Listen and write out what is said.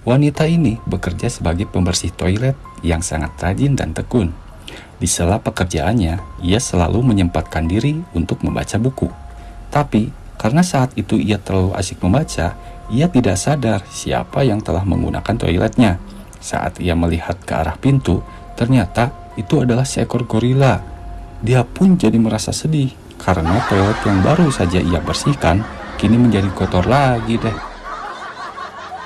Wanita ini bekerja sebagai pembersih toilet yang sangat rajin dan tekun. Di sela pekerjaannya, ia selalu menyempatkan diri untuk membaca buku. Tapi, karena saat itu ia terlalu asik membaca, ia tidak sadar siapa yang telah menggunakan toiletnya. Saat ia melihat ke arah pintu, ternyata itu adalah seekor gorila. Dia pun jadi merasa sedih karena toilet yang baru saja ia bersihkan kini menjadi kotor lagi deh.